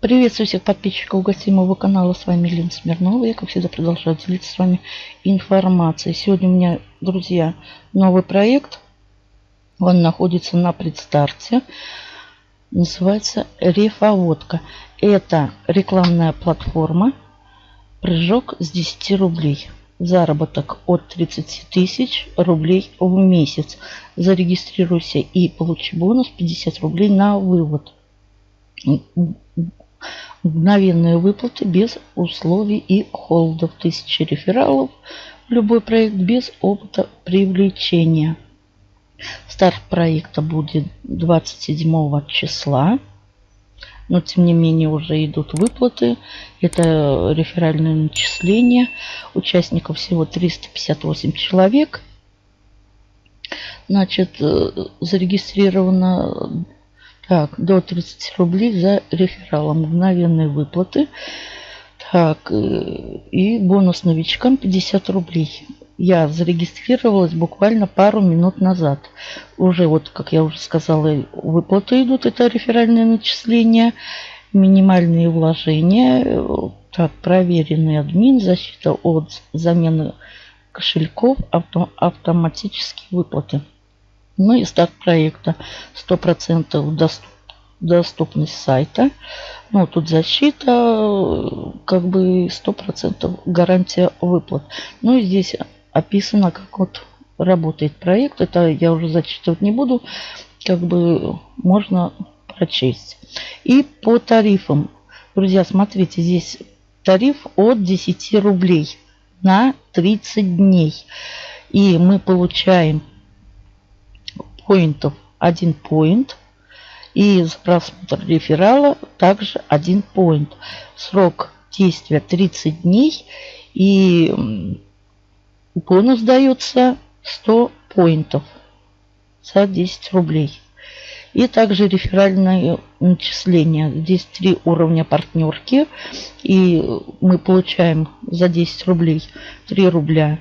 Приветствую всех подписчиков гостей канала. С вами Лена Смирнова. Я, как всегда, продолжаю делиться с вами информацией. Сегодня у меня, друзья, новый проект. Он находится на предстарте. Называется Рефоводка. Это рекламная платформа. Прыжок с 10 рублей. Заработок от 30 тысяч рублей в месяц. Зарегистрируйся и получи бонус 50 рублей на вывод мгновенные выплаты без условий и холдов. Тысячи рефералов любой проект без опыта привлечения. Старт проекта будет 27 числа. Но тем не менее уже идут выплаты. Это реферальное начисление. Участников всего 358 человек. Значит, э, зарегистрировано так, до 30 рублей за рефералом. Мгновенные выплаты. Так, э, и бонус новичкам 50 рублей. Я зарегистрировалась буквально пару минут назад. Уже вот, как я уже сказала, выплаты идут. Это реферальные начисления, минимальные вложения. Так, проверенный админ, защита от замены кошельков, авто, автоматические выплаты. Ну и старт проекта 100% доступ, доступность сайта. Ну, тут защита, как бы 100% гарантия выплат. Ну и здесь описано, как вот работает проект. Это я уже зачитывать не буду. Как бы можно прочесть. И по тарифам. Друзья, смотрите, здесь тариф от 10 рублей на 30 дней. И мы получаем поинтов 1 поинт. И за просмотр реферала также 1 поинт. Срок действия 30 дней. И бонус дается 100 поинтов за 10 рублей. И также реферальное начисление. Здесь три уровня партнерки. И мы получаем за 10 рублей 3 рубля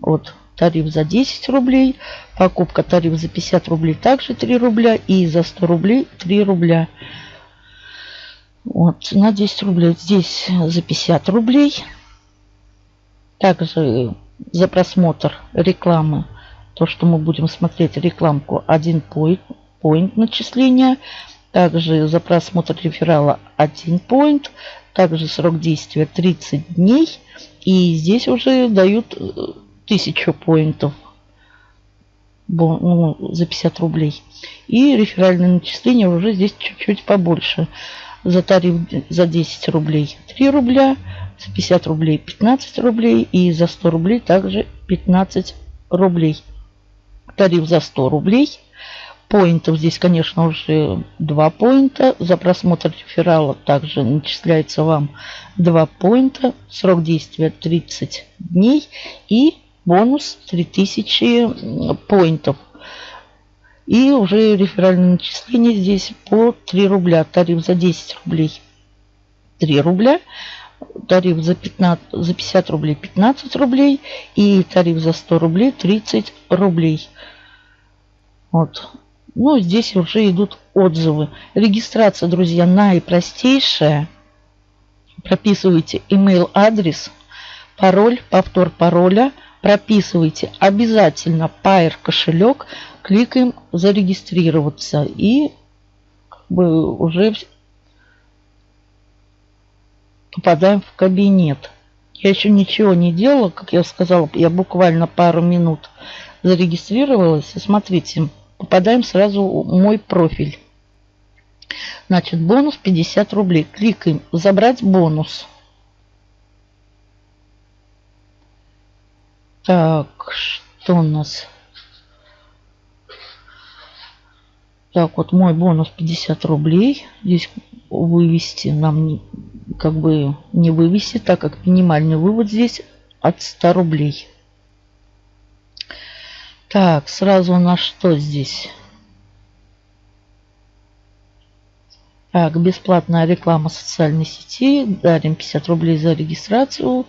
от тариф за 10 рублей, покупка тариф за 50 рублей также 3 рубля и за 100 рублей 3 рубля. Вот, на 10 рублей здесь за 50 рублей. Также за просмотр рекламы, то, что мы будем смотреть рекламку, 1 поинт начисления. Также за просмотр реферала 1 поинт. Также срок действия 30 дней. И здесь уже дают э, тысячу поинтов ну, за 50 рублей. И реферальное начисление уже здесь чуть-чуть побольше. За тариф за 10 рублей 3 рубля, за 50 рублей 15 рублей и за 100 рублей также 15 рублей. Тариф за 100 рублей. Поинтов здесь, конечно, уже 2 поинта. За просмотр реферала также начисляется вам 2 поинта. Срок действия 30 дней. И бонус 3000 поинтов. И уже реферальное начисление здесь по 3 рубля. Тариф за 10 рублей 3 рубля. Тариф за, 15, за 50 рублей 15 рублей. И тариф за 100 рублей 30 рублей. Вот. Ну, здесь уже идут отзывы. Регистрация, друзья, наипростейшая. Прописывайте email адрес, пароль, повтор пароля – прописывайте обязательно Pair кошелек, кликаем зарегистрироваться и как бы уже попадаем в кабинет. Я еще ничего не делала, как я сказала, я буквально пару минут зарегистрировалась. И смотрите, попадаем сразу в мой профиль. Значит, бонус 50 рублей. Кликаем «Забрать бонус». Так, что у нас? Так, вот мой бонус 50 рублей. Здесь вывести нам как бы не вывести, так как минимальный вывод здесь от 100 рублей. Так, сразу у нас что здесь? Так, бесплатная реклама социальной сети. Дарим 50 рублей за регистрацию.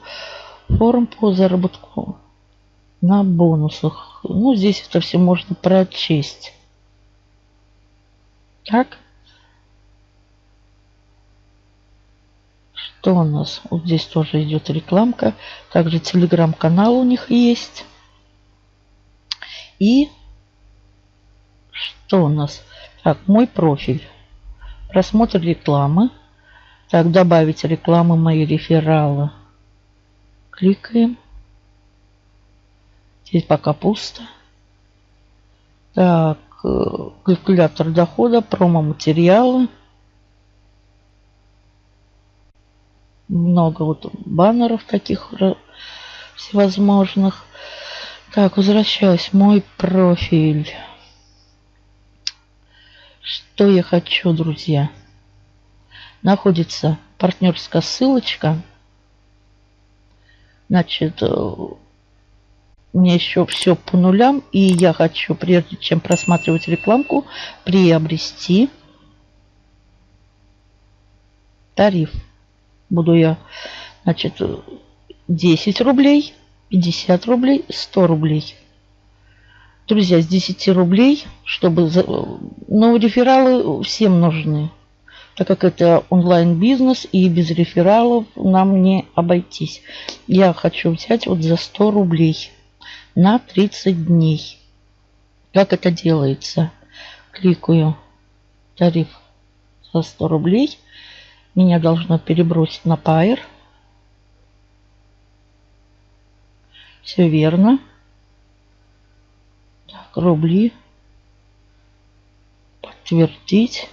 Форум по заработку на бонусах. Ну, здесь это все можно прочесть. Так. Что у нас? Вот здесь тоже идет рекламка. Также телеграм-канал у них есть. И что у нас? Так, мой профиль. Просмотр рекламы. Так, добавить рекламы мои рефералы. Кликаем. Здесь пока пусто. Так, э, калькулятор дохода, промо-материалы. Много вот баннеров таких всевозможных. Так, возвращаюсь. Мой профиль. Что я хочу, друзья? Находится партнерская ссылочка. Значит, э, мне еще все по нулям. И я хочу, прежде чем просматривать рекламку, приобрести тариф. Буду я, значит, 10 рублей, 50 рублей, 100 рублей. Друзья, с 10 рублей, чтобы... Ну, рефералы всем нужны. Так как это онлайн-бизнес и без рефералов нам не обойтись. Я хочу взять вот за 100 рублей на 30 дней. Как это делается? Кликаю тариф за 100 рублей. Меня должно перебросить на Pair. Все верно рубли. Подтвердить.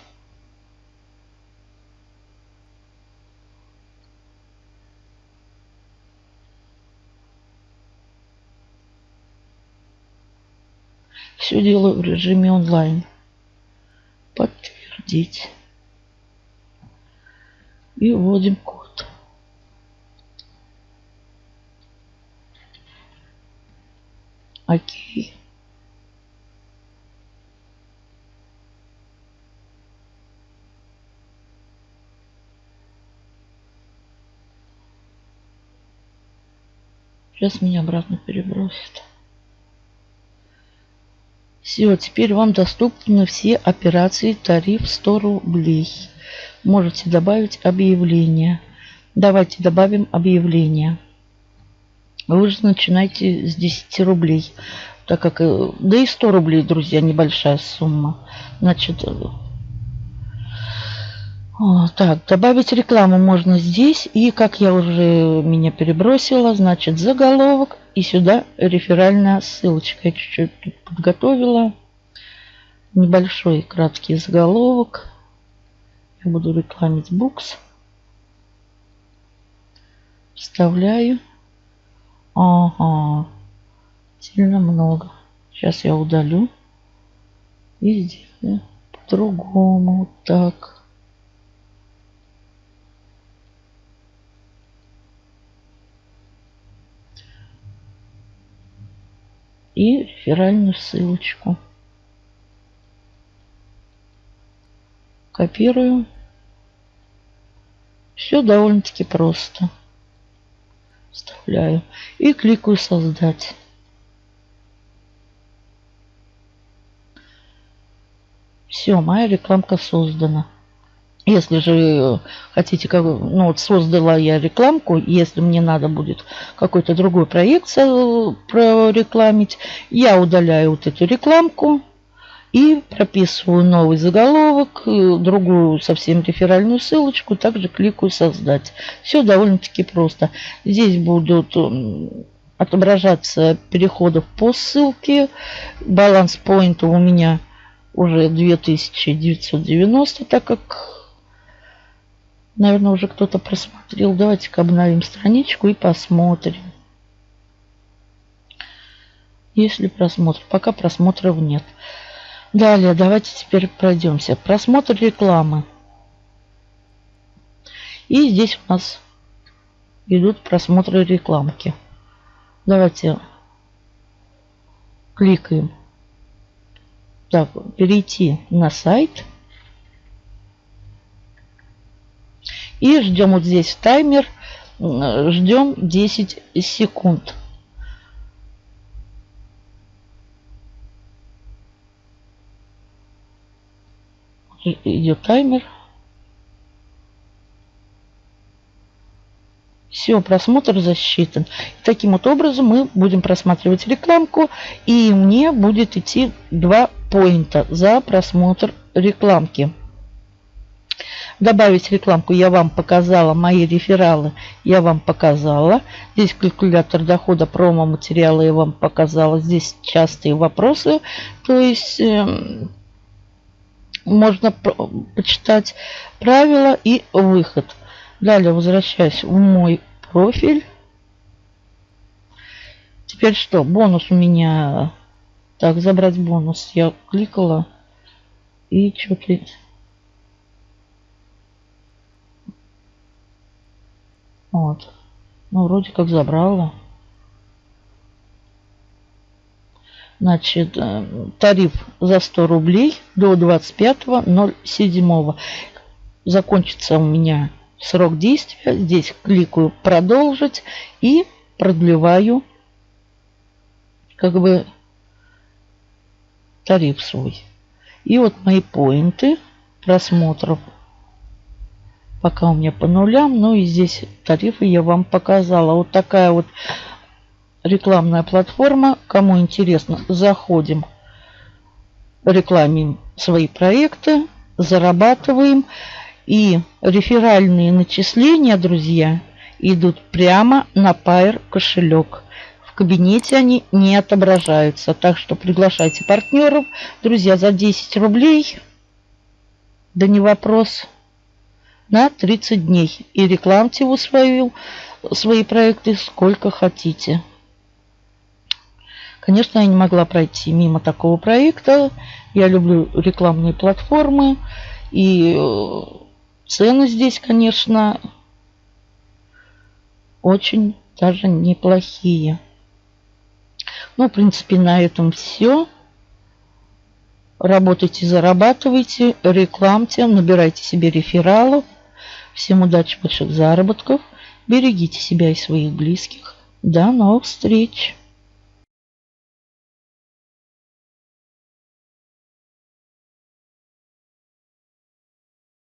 Все делаю в режиме онлайн. Подтвердить. И вводим код. Окей. Сейчас меня обратно перебросит. Все, теперь вам доступны все операции тариф 100 рублей. Можете добавить объявление. Давайте добавим объявление. Вы же начинаете с 10 рублей. Так как, э, да и 100 рублей, друзья, небольшая сумма. Значит, так, добавить рекламу можно здесь. И как я уже меня перебросила, значит заголовок. И сюда реферальная ссылочка. Я чуть-чуть подготовила. Небольшой краткий заголовок. Я буду рекламить букс. Вставляю. Ага. Сильно много. Сейчас я удалю. И сделаю по-другому. Так. И реферальную ссылочку. Копирую. Все довольно-таки просто. Вставляю и кликаю «Создать». Все, моя рекламка создана. Если же хотите, как, ну вот создала я рекламку, если мне надо будет какой-то другой проект прорекламить, я удаляю вот эту рекламку и прописываю новый заголовок, э, другую совсем реферальную ссылочку, также кликаю «Создать». Все довольно-таки просто. Здесь будут отображаться переходов по ссылке. Баланс поинта у меня уже 2990, так как Наверное, уже кто-то просмотрел. Давайте-ка обновим страничку и посмотрим. Если просмотр. Пока просмотров нет. Далее, давайте теперь пройдемся. Просмотр рекламы. И здесь у нас идут просмотры рекламки. Давайте кликаем. Так, перейти на сайт. И ждем вот здесь таймер. Ждем 10 секунд. Идет таймер. Все, просмотр засчитан. Таким вот образом мы будем просматривать рекламку, и мне будет идти 2 поинта за просмотр рекламки. Добавить рекламку я вам показала, мои рефералы я вам показала. Здесь калькулятор дохода, промо-материалы я вам показала. Здесь частые вопросы, то есть э, можно почитать правила и выход. Далее возвращаюсь в мой профиль. Теперь что? Бонус у меня... Так, забрать бонус. Я кликала. И что-то... Вот. Ну, вроде как забрала. Значит, э, тариф за 100 рублей до 25.07. Закончится у меня срок действия. Здесь кликаю продолжить и продлеваю как бы тариф свой. И вот мои поинты просмотров пока у меня по нулям. Ну и здесь тарифы я вам показала. Вот такая вот рекламная платформа. Кому интересно, заходим, рекламим свои проекты, зарабатываем. И реферальные начисления, друзья, идут прямо на Pair кошелек. В кабинете они не отображаются. Так что приглашайте партнеров. Друзья, за 10 рублей, да не вопрос, на 30 дней. И рекламьте вы свою, свои проекты сколько хотите. Конечно, я не могла пройти мимо такого проекта. Я люблю рекламные платформы. И э, цены здесь, конечно, очень даже неплохие. Ну, в принципе, на этом все. Работайте, зарабатывайте, рекламьте, набирайте себе рефералов. Всем удачи, больших заработков. Берегите себя и своих близких. До новых встреч!